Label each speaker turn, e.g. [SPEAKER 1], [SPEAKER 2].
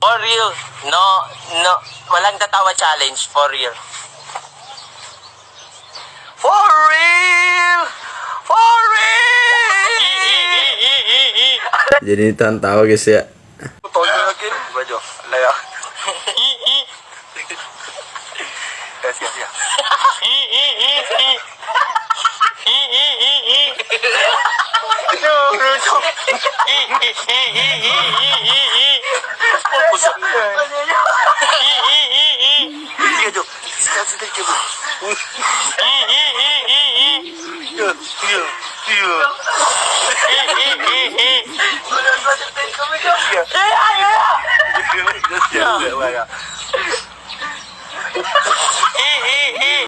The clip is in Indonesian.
[SPEAKER 1] For real. No, no. Walang tatawa challenge. For real.
[SPEAKER 2] For real! For real!
[SPEAKER 3] Jadi tahan tawa guys ya.
[SPEAKER 2] Tunggu lagi. Baju. Layak. Yes, yes, yes. しょ。いい、
[SPEAKER 1] いい、いい、いい。
[SPEAKER 2] ありがとう。二つでけば。いい、い
[SPEAKER 1] い、いい、いい。い
[SPEAKER 2] や、いや、いや。
[SPEAKER 1] いい、いい、いい。
[SPEAKER 2] これは絶対止めちゃうよ。いや、
[SPEAKER 1] い
[SPEAKER 2] や。